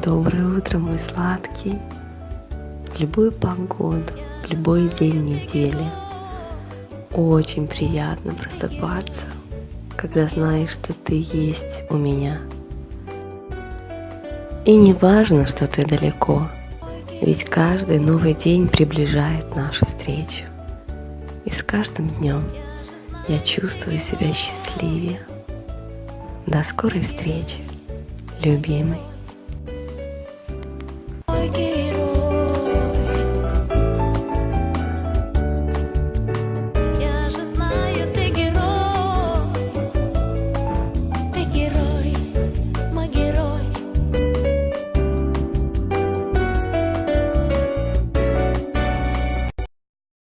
Доброе утро, мой сладкий. В любую погоду, в любой день недели. Очень приятно просыпаться, когда знаешь, что ты есть у меня. И не важно, что ты далеко, ведь каждый новый день приближает нашу встречу. И с каждым днем я чувствую себя счастливее. До скорой встречи, любимый. again.